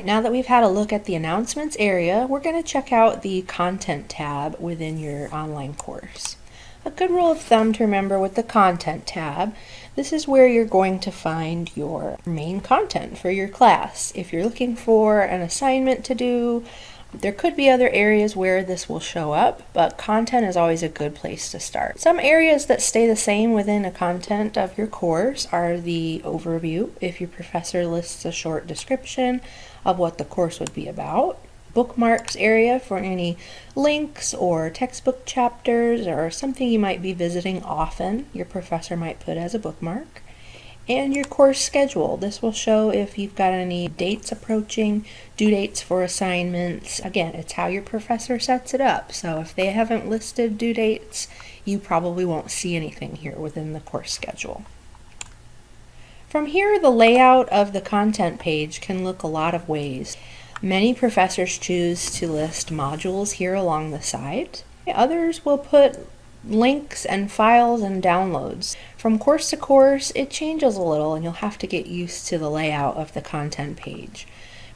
Now that we've had a look at the announcements area, we're going to check out the content tab within your online course. A good rule of thumb to remember with the content tab, this is where you're going to find your main content for your class. If you're looking for an assignment to do, there could be other areas where this will show up, but content is always a good place to start. Some areas that stay the same within the content of your course are the overview, if your professor lists a short description of what the course would be about, bookmarks area for any links or textbook chapters or something you might be visiting often, your professor might put as a bookmark and your course schedule. This will show if you've got any dates approaching, due dates for assignments. Again, it's how your professor sets it up. So if they haven't listed due dates, you probably won't see anything here within the course schedule. From here, the layout of the content page can look a lot of ways. Many professors choose to list modules here along the side. Others will put links and files and downloads. From course to course, it changes a little and you'll have to get used to the layout of the content page.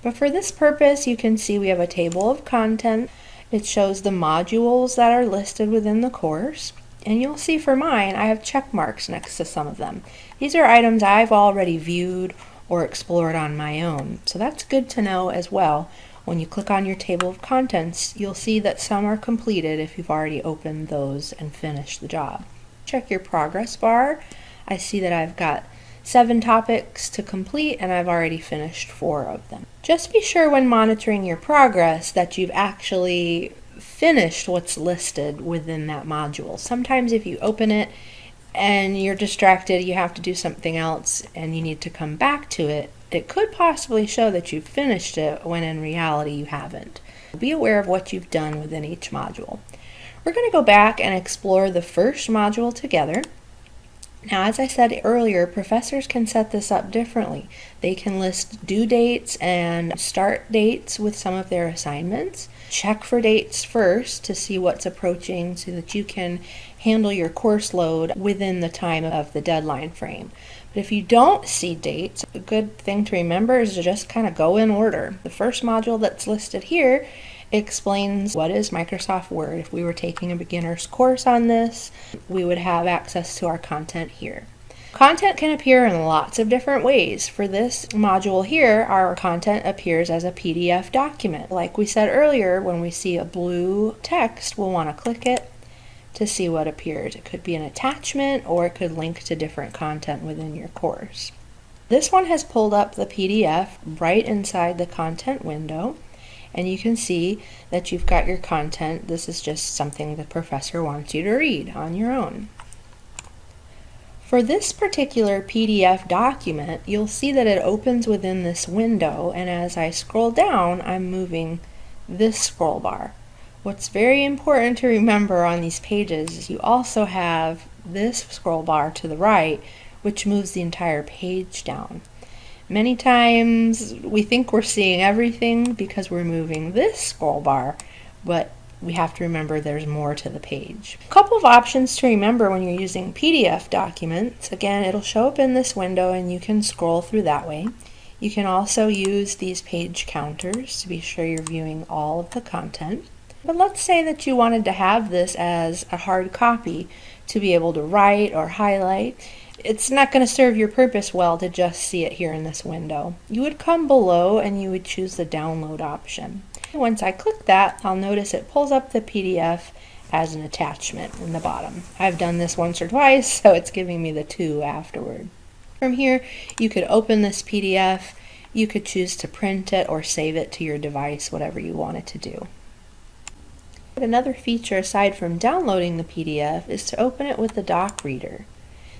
But for this purpose, you can see we have a table of content. It shows the modules that are listed within the course. And you'll see for mine, I have check marks next to some of them. These are items I've already viewed or explored on my own. So that's good to know as well when you click on your table of contents, you'll see that some are completed if you've already opened those and finished the job. Check your progress bar. I see that I've got seven topics to complete and I've already finished four of them. Just be sure when monitoring your progress that you've actually finished what's listed within that module. Sometimes if you open it and you're distracted, you have to do something else and you need to come back to it, it could possibly show that you've finished it when in reality you haven't. Be aware of what you've done within each module. We're going to go back and explore the first module together. Now, as I said earlier, professors can set this up differently. They can list due dates and start dates with some of their assignments. Check for dates first to see what's approaching so that you can handle your course load within the time of the deadline frame. But if you don't see dates, a good thing to remember is to just kind of go in order. The first module that's listed here explains what is Microsoft Word. If we were taking a beginner's course on this, we would have access to our content here. Content can appear in lots of different ways. For this module here, our content appears as a PDF document. Like we said earlier, when we see a blue text, we'll want to click it to see what appears. It could be an attachment or it could link to different content within your course. This one has pulled up the PDF right inside the content window and you can see that you've got your content. This is just something the professor wants you to read on your own. For this particular PDF document, you'll see that it opens within this window, and as I scroll down, I'm moving this scroll bar. What's very important to remember on these pages is you also have this scroll bar to the right, which moves the entire page down. Many times we think we're seeing everything because we're moving this scroll bar, but we have to remember there's more to the page. A couple of options to remember when you're using PDF documents. Again, it'll show up in this window and you can scroll through that way. You can also use these page counters to be sure you're viewing all of the content. But let's say that you wanted to have this as a hard copy to be able to write or highlight. It's not going to serve your purpose well to just see it here in this window. You would come below and you would choose the download option. Once I click that, I'll notice it pulls up the PDF as an attachment in the bottom. I've done this once or twice, so it's giving me the two afterward. From here, you could open this PDF, you could choose to print it or save it to your device, whatever you want it to do. Another feature aside from downloading the PDF is to open it with the doc reader.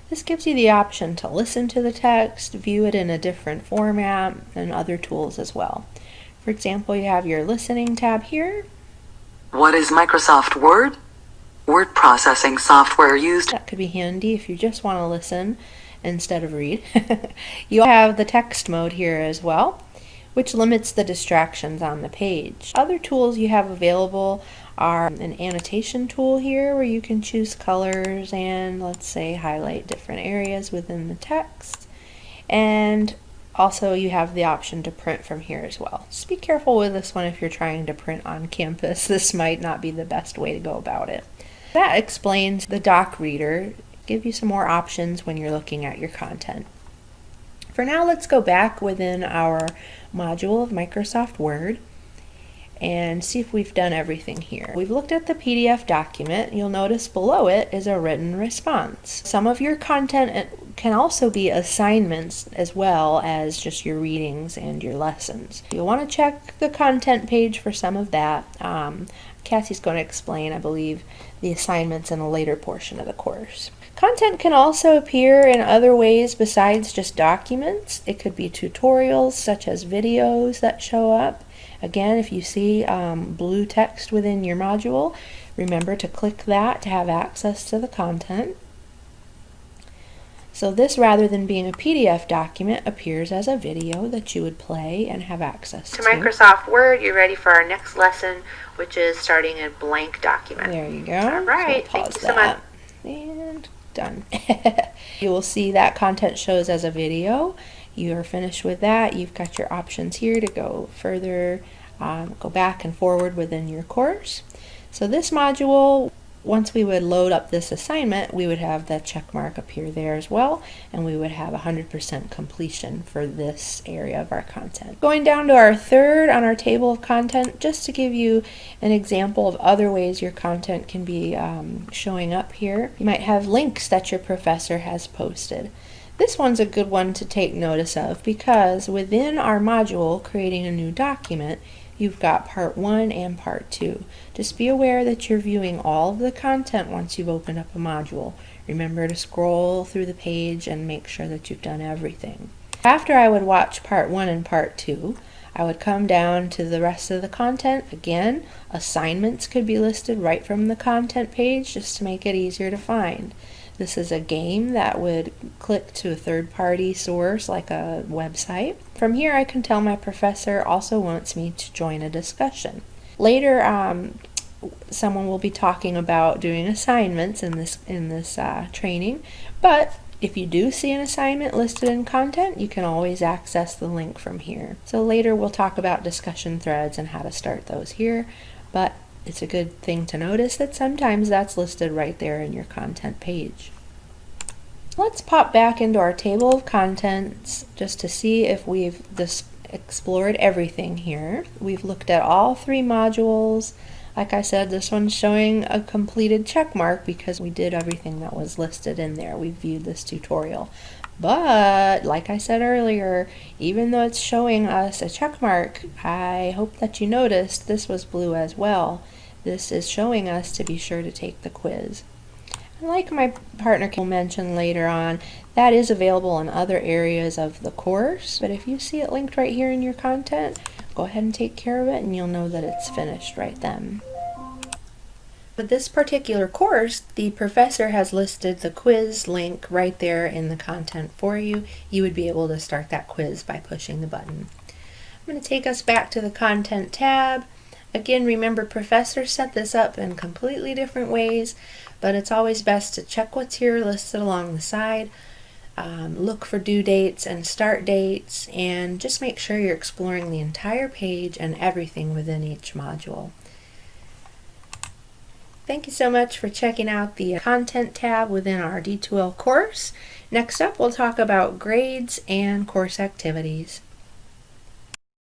This gives you the option to listen to the text, view it in a different format, and other tools as well. For example, you have your listening tab here. What is Microsoft Word? Word processing software used. That could be handy if you just want to listen instead of read. you have the text mode here as well, which limits the distractions on the page. Other tools you have available are an annotation tool here where you can choose colors and let's say highlight different areas within the text. And also you have the option to print from here as well. Just be careful with this one if you're trying to print on campus. This might not be the best way to go about it. That explains the doc reader. Give you some more options when you're looking at your content. For now, let's go back within our module of Microsoft Word and see if we've done everything here. We've looked at the PDF document. You'll notice below it is a written response. Some of your content can also be assignments as well as just your readings and your lessons. You'll want to check the content page for some of that. Um, Cassie's going to explain, I believe, the assignments in a later portion of the course. Content can also appear in other ways besides just documents. It could be tutorials such as videos that show up. Again, if you see um, blue text within your module, remember to click that to have access to the content. So this, rather than being a PDF document, appears as a video that you would play and have access to. To Microsoft Word, you're ready for our next lesson, which is starting a blank document. There you go. All right, So thank you so much. And done. you will see that content shows as a video. You are finished with that. You've got your options here to go further, um, go back and forward within your course. So this module, once we would load up this assignment, we would have that check mark appear there as well, and we would have 100% completion for this area of our content. Going down to our third on our table of content, just to give you an example of other ways your content can be um, showing up here. You might have links that your professor has posted. This one's a good one to take notice of because within our module, creating a new document, you've got part one and part two. Just be aware that you're viewing all of the content once you've opened up a module. Remember to scroll through the page and make sure that you've done everything. After I would watch part one and part two, I would come down to the rest of the content. Again, assignments could be listed right from the content page just to make it easier to find. This is a game that would click to a third party source like a website. From here, I can tell my professor also wants me to join a discussion. Later, um, someone will be talking about doing assignments in this in this uh, training, but if you do see an assignment listed in content, you can always access the link from here. So later we'll talk about discussion threads and how to start those here, but it's a good thing to notice that sometimes that's listed right there in your content page. Let's pop back into our table of contents just to see if we've explored everything here. We've looked at all three modules. Like I said, this one's showing a completed check mark because we did everything that was listed in there. We viewed this tutorial. But, like I said earlier, even though it's showing us a check mark, I hope that you noticed this was blue as well. This is showing us to be sure to take the quiz. Like my partner will mention later on, that is available in other areas of the course, but if you see it linked right here in your content, go ahead and take care of it and you'll know that it's finished right then. With this particular course, the professor has listed the quiz link right there in the content for you. You would be able to start that quiz by pushing the button. I'm going to take us back to the content tab. Again, remember professors set this up in completely different ways, but it's always best to check what's here listed along the side, um, look for due dates and start dates, and just make sure you're exploring the entire page and everything within each module. Thank you so much for checking out the content tab within our D2L course. Next up, we'll talk about grades and course activities.